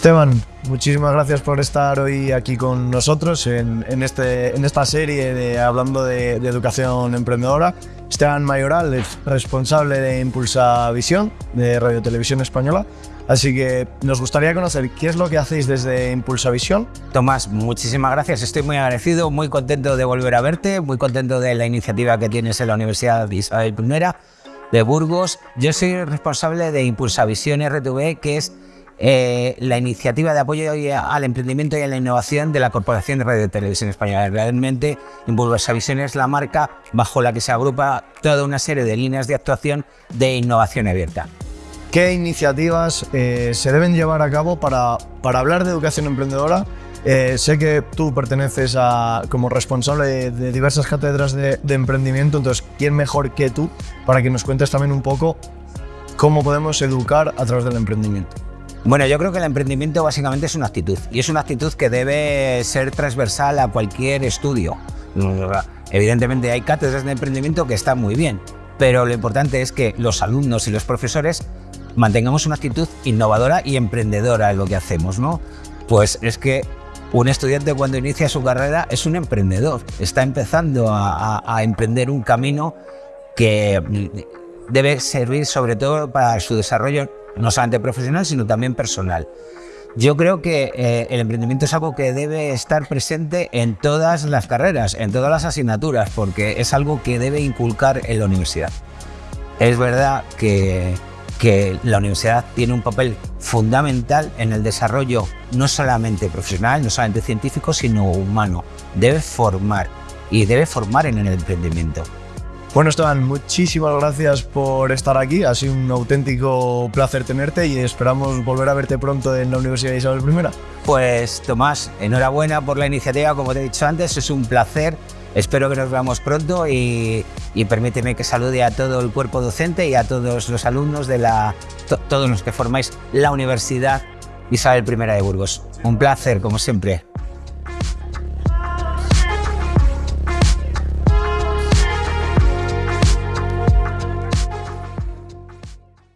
Esteban, muchísimas gracias por estar hoy aquí con nosotros en, este, en esta serie de Hablando de, Educación Emprendedora. Esteban Mayoral es responsable de Impulsa Visión, de Radio Televisión Española. Así que nos gustaría conocer qué es lo que hacéis desde Impulsa Visión. Tomás, muchísimas gracias. Estoy muy agradecido, muy contento de volver a verte, muy contento de la iniciativa que tienes en la Universidad de Isabel I de Burgos. Yo soy responsable de Impulsa Visión RTV, que es eh, la iniciativa de apoyo al emprendimiento y a la innovación de la Corporación de Radio y Televisión Española. Realmente, Impulsa Visión es la marca bajo la que se agrupa toda una serie de líneas de actuación de innovación abierta. ¿Qué iniciativas eh, se deben llevar a cabo para, para hablar de educación emprendedora? Eh, sé que tú perteneces a, como responsable de, diversas cátedras de, de, emprendimiento, entonces, ¿quién mejor que tú para que nos cuentes también un poco cómo podemos educar a través del emprendimiento? Bueno, yo creo que el emprendimiento básicamente es una actitud y es una actitud que debe ser transversal a cualquier estudio. Evidentemente hay cátedras de emprendimiento que están muy bien, pero lo importante es que los alumnos y los profesores mantengamos una actitud innovadora y emprendedora en lo que hacemos, ¿no? Pues es que un estudiante cuando inicia su carrera es un emprendedor, está empezando a emprender un camino que debe servir sobre todo para su desarrollo no solamente profesional, sino también personal. Yo creo que eh, el emprendimiento es algo que debe estar presente en todas las carreras, en todas las asignaturas, porque es algo que debe inculcar en la universidad. Es verdad que, que la universidad tiene un papel fundamental en el desarrollo no solamente profesional, no solamente científico, sino humano. Debe formar y debe formar en el emprendimiento. Bueno, Esteban, muchísimas gracias por estar aquí. Ha sido un auténtico placer tenerte y esperamos volver a verte pronto en la Universidad de Isabel I. Pues Tomás, enhorabuena por la iniciativa, como te he dicho antes, es un placer. Espero que nos veamos pronto y, permíteme que salude a todo el cuerpo docente y a todos los alumnos de la, todos los que formáis la Universidad Isabel I de Burgos. Un placer, como siempre.